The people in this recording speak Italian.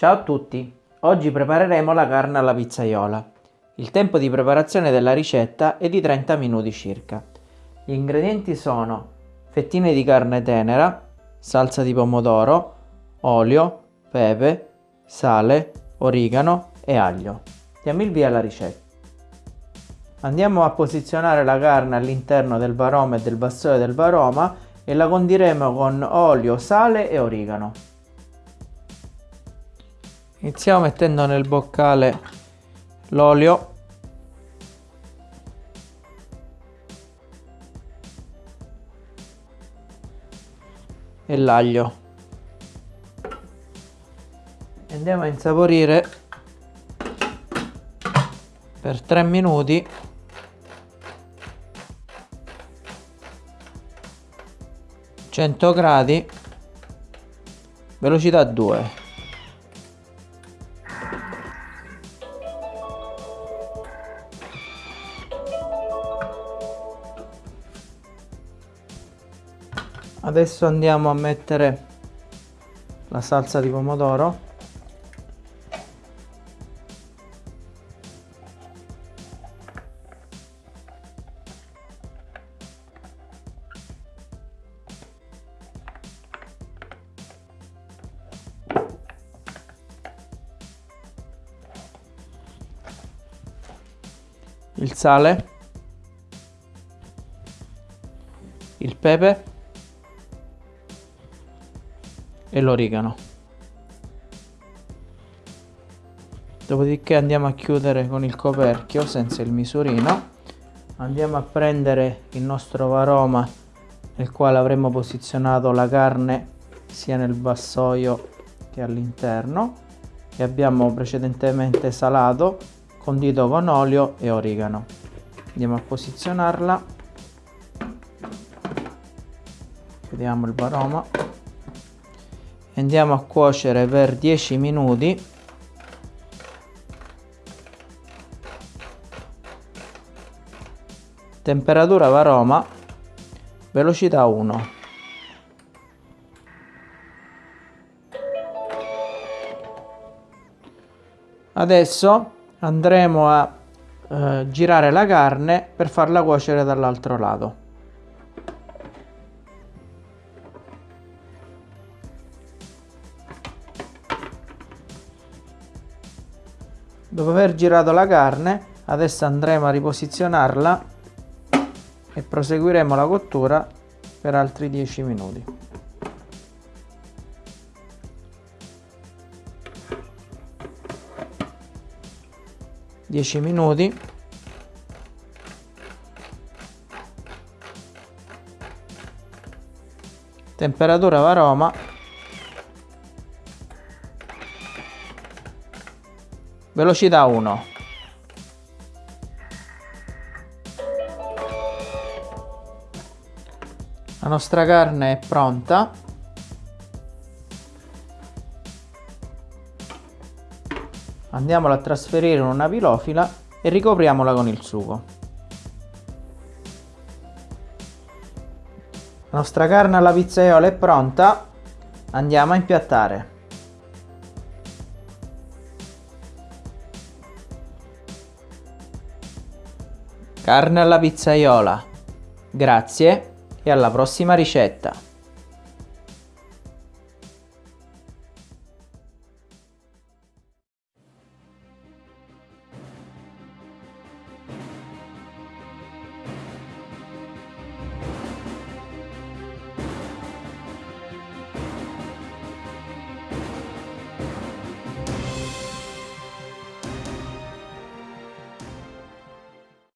Ciao a tutti! Oggi prepareremo la carne alla pizzaiola. Il tempo di preparazione della ricetta è di 30 minuti circa. Gli ingredienti sono fettine di carne tenera, salsa di pomodoro, olio, pepe, sale, origano e aglio. Diamo il via alla ricetta. Andiamo a posizionare la carne all'interno del varoma e del bastone del varoma e la condiremo con olio, sale e origano. Iniziamo mettendo nel boccale l'olio. E l'aglio. Andiamo a insaporire per 3 minuti. gradi velocità 2 adesso andiamo a mettere la salsa di pomodoro. Il sale. Il pepe e l'origano dopodiché andiamo a chiudere con il coperchio senza il misurino. Andiamo a prendere il nostro varoma nel quale avremo posizionato la carne sia nel vassoio che all'interno. Che abbiamo precedentemente salato condito con olio e origano. Andiamo a posizionarla. Chiudiamo il varoma andiamo a cuocere per 10 minuti. Temperatura varoma velocità 1 adesso andremo a eh, girare la carne per farla cuocere dall'altro lato dopo aver girato la carne adesso andremo a riposizionarla e proseguiremo la cottura per altri 10 minuti. Dieci minuti. Temperatura varoma velocità 1 la nostra carne è pronta. Andiamola a trasferire in una pilofila e ricopriamola con il sugo. La nostra carne alla pizzaiola è pronta. Andiamo a impiattare Carne alla pizzaiola. Grazie e alla prossima ricetta.